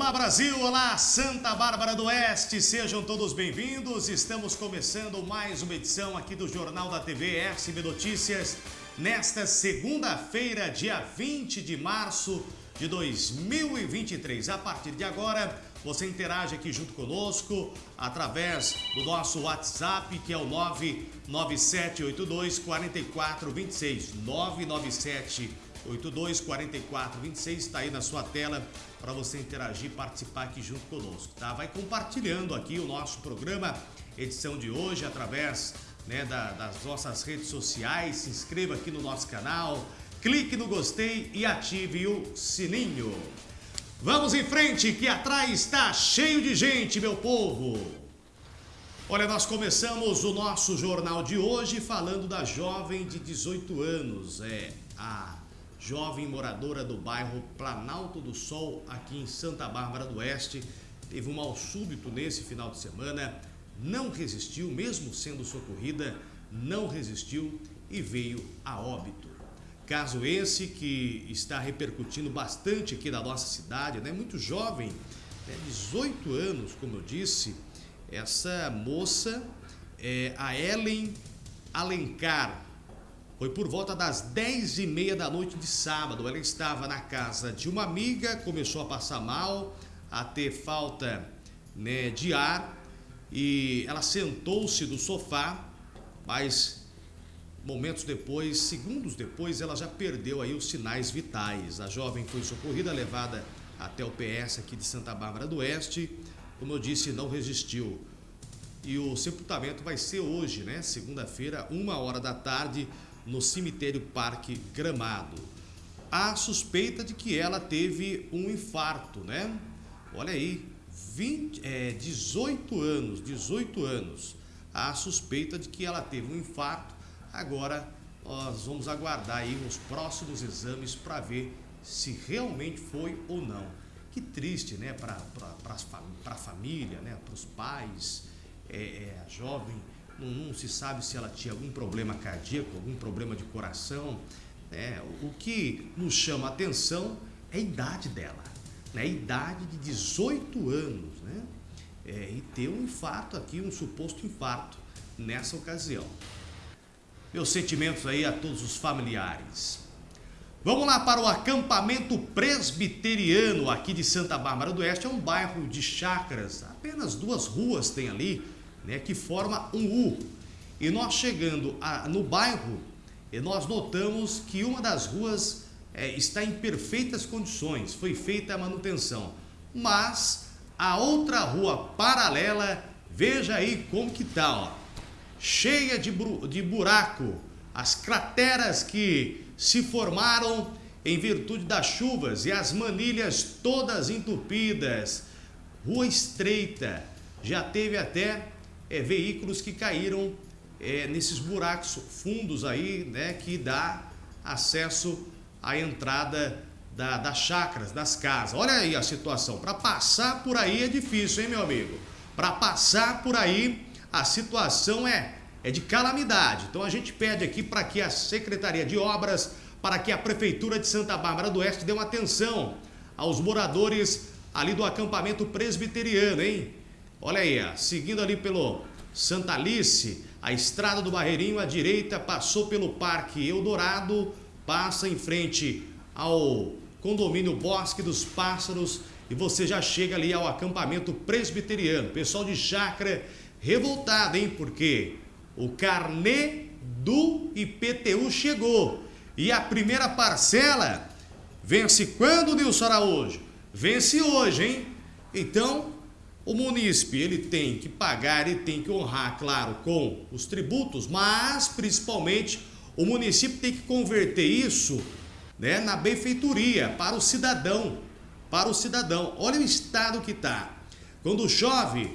Olá Brasil, olá Santa Bárbara do Oeste, sejam todos bem-vindos. Estamos começando mais uma edição aqui do Jornal da TV SB Notícias nesta segunda-feira, dia 20 de março de 2023. A partir de agora, você interage aqui junto conosco através do nosso WhatsApp, que é o 99782 4426. 997 824426 está aí na sua tela para você interagir participar aqui junto conosco, tá? Vai compartilhando aqui o nosso programa, edição de hoje, através né, da, das nossas redes sociais. Se inscreva aqui no nosso canal, clique no gostei e ative o sininho. Vamos em frente, que atrás está cheio de gente, meu povo. Olha, nós começamos o nosso jornal de hoje falando da jovem de 18 anos, é a jovem moradora do bairro Planalto do Sol, aqui em Santa Bárbara do Oeste, teve um mal súbito nesse final de semana, não resistiu, mesmo sendo socorrida, não resistiu e veio a óbito. Caso esse que está repercutindo bastante aqui na nossa cidade, né? muito jovem, né? 18 anos, como eu disse, essa moça, é a Ellen Alencar, foi por volta das 10 e meia da noite de sábado. Ela estava na casa de uma amiga, começou a passar mal, a ter falta né, de ar e ela sentou-se no sofá, mas momentos depois, segundos depois, ela já perdeu aí os sinais vitais. A jovem foi socorrida, levada até o PS aqui de Santa Bárbara do Oeste. Como eu disse, não resistiu. E o sepultamento vai ser hoje, né? Segunda-feira, uma hora da tarde, no cemitério Parque Gramado. Há suspeita de que ela teve um infarto, né? Olha aí, 20, é, 18 anos, 18 anos. Há suspeita de que ela teve um infarto. Agora nós vamos aguardar aí os próximos exames para ver se realmente foi ou não. Que triste, né? Para a família, né? para os pais, é, é, a jovem não, não, se sabe se ela tinha algum problema cardíaco, algum problema de coração. Né? O que nos chama a atenção é a idade dela, né? a idade de 18 anos, né? É, e ter um infarto aqui, um suposto infarto nessa ocasião. Meus sentimentos aí a todos os familiares. Vamos lá para o acampamento presbiteriano aqui de Santa Bárbara do Oeste. É um bairro de chácaras, apenas duas ruas tem ali né, que forma um U. E nós chegando a, no bairro, nós notamos que uma das ruas é, está em perfeitas condições, foi feita a manutenção. Mas a outra rua paralela, veja aí como que tá, cheia de, de buraco, as crateras que se formaram em virtude das chuvas e as manilhas todas entupidas, rua estreita, já teve até é, veículos que caíram é, nesses buracos fundos aí, né, que dá acesso à entrada da, das chacras, das casas. Olha aí a situação. Para passar por aí é difícil, hein, meu amigo? Para passar por aí, a situação é, é de calamidade. Então a gente pede aqui para que a Secretaria de Obras, para que a Prefeitura de Santa Bárbara do Oeste dê uma atenção aos moradores ali do acampamento presbiteriano, hein? Olha aí, seguindo ali pelo Santa Alice, a estrada do Barreirinho à direita passou pelo Parque Eldorado, passa em frente ao condomínio Bosque dos Pássaros e você já chega ali ao acampamento presbiteriano. Pessoal de chácara revoltado, hein? Porque o carnê do IPTU chegou e a primeira parcela vence quando, Nilson Araújo? Vence hoje, hein? Então, o munícipe ele tem que pagar e tem que honrar, claro, com os tributos, mas principalmente o município tem que converter isso né, na benfeitoria para o cidadão, para o cidadão. Olha o estado que está. Quando chove,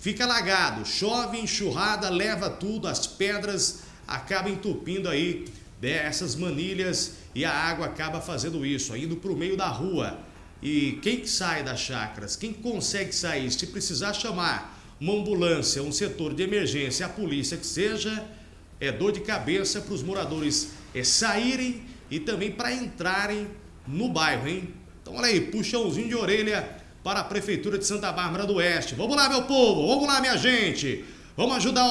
fica alagado, chove, enxurrada, leva tudo, as pedras acabam entupindo aí né, essas manilhas e a água acaba fazendo isso, indo para o meio da rua. E quem que sai das chacras, quem consegue sair, se precisar chamar uma ambulância, um setor de emergência, a polícia que seja, é dor de cabeça para os moradores é, saírem e também para entrarem no bairro, hein? Então olha aí, puxãozinho de orelha para a Prefeitura de Santa Bárbara do Oeste. Vamos lá, meu povo, vamos lá, minha gente. Vamos ajudar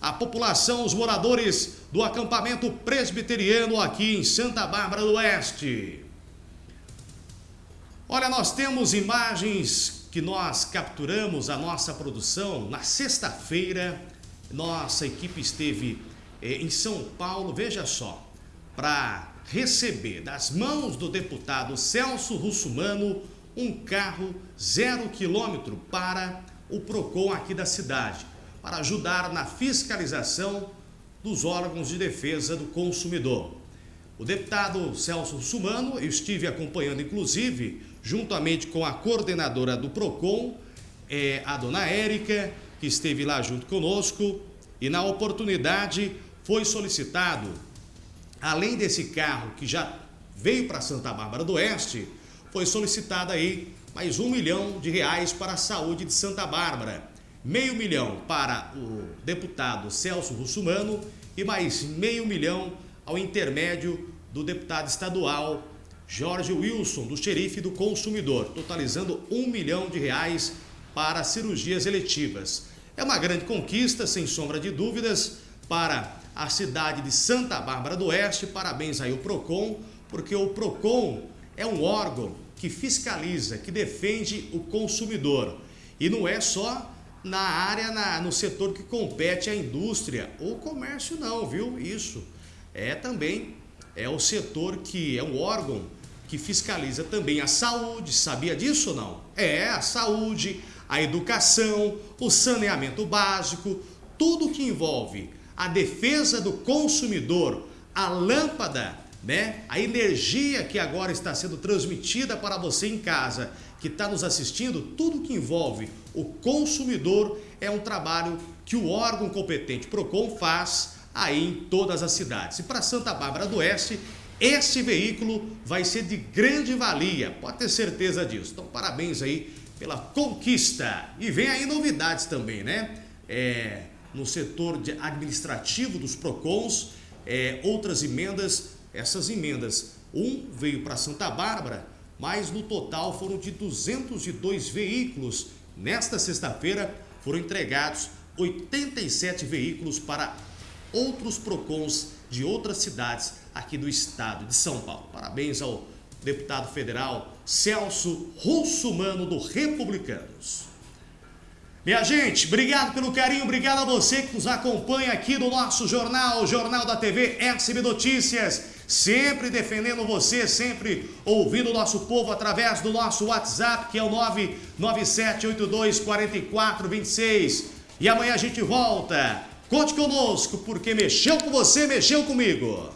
a população, os moradores do acampamento presbiteriano aqui em Santa Bárbara do Oeste. Olha, nós temos imagens que nós capturamos a nossa produção na sexta-feira. Nossa equipe esteve eh, em São Paulo, veja só, para receber das mãos do deputado Celso Russumano um carro zero quilômetro para o PROCON aqui da cidade, para ajudar na fiscalização dos órgãos de defesa do consumidor. O deputado Celso Russumano, eu estive acompanhando inclusive, juntamente com a coordenadora do PROCON, é, a dona Érica, que esteve lá junto conosco, e na oportunidade foi solicitado, além desse carro que já veio para Santa Bárbara do Oeste, foi solicitada aí mais um milhão de reais para a saúde de Santa Bárbara, meio milhão para o deputado Celso Russumano e mais meio milhão ao intermédio do deputado estadual Jorge Wilson, do xerife do consumidor, totalizando um milhão de reais para cirurgias eletivas. É uma grande conquista, sem sombra de dúvidas, para a cidade de Santa Bárbara do Oeste. Parabéns aí ao PROCON, porque o PROCON é um órgão que fiscaliza, que defende o consumidor. E não é só na área, na, no setor que compete à indústria ou comércio não, viu? Isso. É também, é o setor que é um órgão que fiscaliza também a saúde, sabia disso ou não? É, a saúde, a educação, o saneamento básico, tudo que envolve a defesa do consumidor, a lâmpada né? A energia que agora está sendo transmitida para você em casa, que está nos assistindo, tudo que envolve o consumidor é um trabalho que o órgão competente PROCON faz aí em todas as cidades. E para Santa Bárbara do Oeste, esse veículo vai ser de grande valia, pode ter certeza disso. Então, parabéns aí pela conquista. E vem aí novidades também, né? É, no setor administrativo dos PROCONs, é, outras emendas essas emendas. Um veio para Santa Bárbara, mas no total foram de 202 veículos. Nesta sexta-feira foram entregados 87 veículos para outros PROCONs de outras cidades aqui do estado de São Paulo. Parabéns ao deputado federal Celso Russumano do Republicanos. Minha gente, obrigado pelo carinho, obrigado a você que nos acompanha aqui no nosso jornal, Jornal da TV SB Notícias sempre defendendo você, sempre ouvindo o nosso povo através do nosso WhatsApp, que é o 997824426. E amanhã a gente volta. Conte conosco, porque mexeu com você, mexeu comigo.